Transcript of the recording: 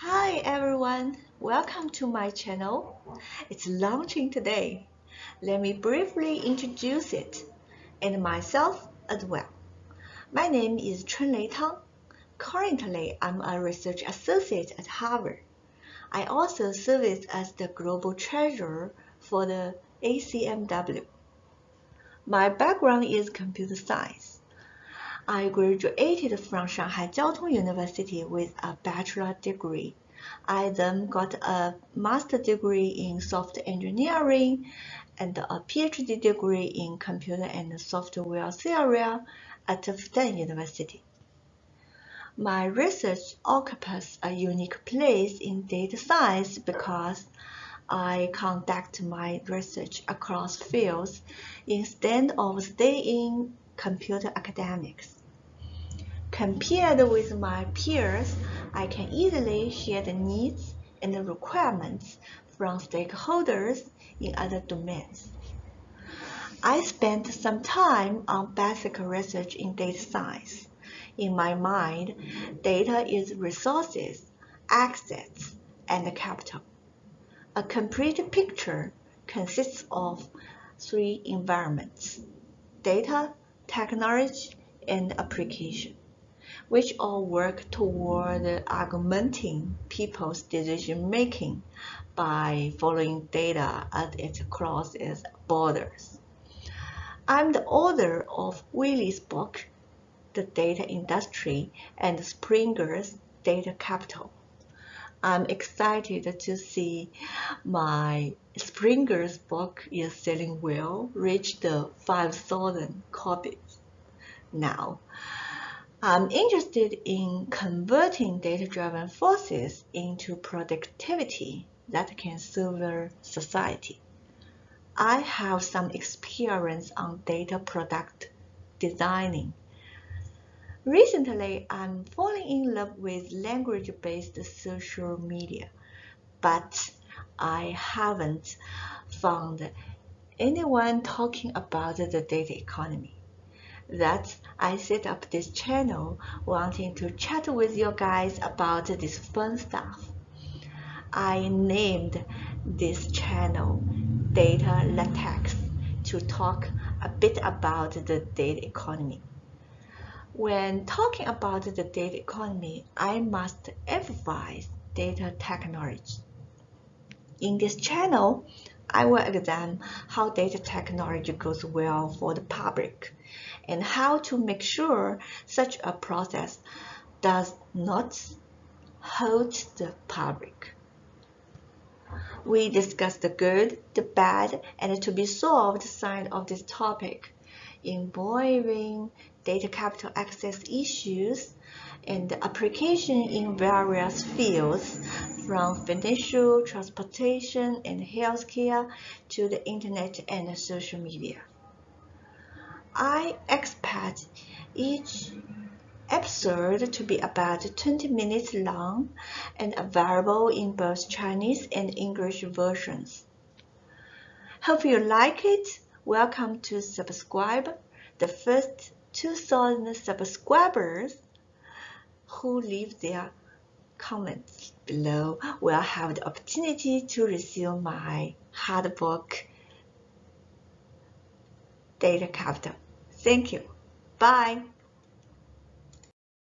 Hi everyone, welcome to my channel. It's launching today. Let me briefly introduce it and myself as well. My name is Chunlei Tang. Currently, I'm a research associate at Harvard. I also serve as the global treasurer for the ACMW. My background is computer science. I graduated from Shanghai Jiao Tong University with a bachelor degree. I then got a master degree in software engineering and a PhD degree in computer and software theory at Fudan University. My research occupies a unique place in data science because I conduct my research across fields instead of staying computer academics. Compared with my peers, I can easily share the needs and the requirements from stakeholders in other domains. I spent some time on basic research in data science. In my mind, data is resources, assets, and capital. A complete picture consists of three environments, data, technology, and application, which all work toward augmenting people's decision-making by following data as it crosses borders. I'm the author of Wiley's book, The Data Industry and Springer's Data Capital. I'm excited to see my Springer's book is selling well, reached 5,000 copies now. I'm interested in converting data-driven forces into productivity that can serve society. I have some experience on data product designing Recently, I'm falling in love with language-based social media, but I haven't found anyone talking about the data economy. That's I set up this channel wanting to chat with you guys about this fun stuff. I named this channel Data Latex to talk a bit about the data economy. When talking about the data economy, I must emphasize data technology. In this channel, I will examine how data technology goes well for the public and how to make sure such a process does not hurt the public. We discuss the good, the bad, and to be solved side of this topic involving data capital access issues and application in various fields from financial, transportation, and healthcare to the internet and social media. I expect each episode to be about 20 minutes long and available in both Chinese and English versions. Hope you like it. Welcome to subscribe. The first 2,000 subscribers who leave their comments below will have the opportunity to receive my hard book data capital. Thank you. Bye.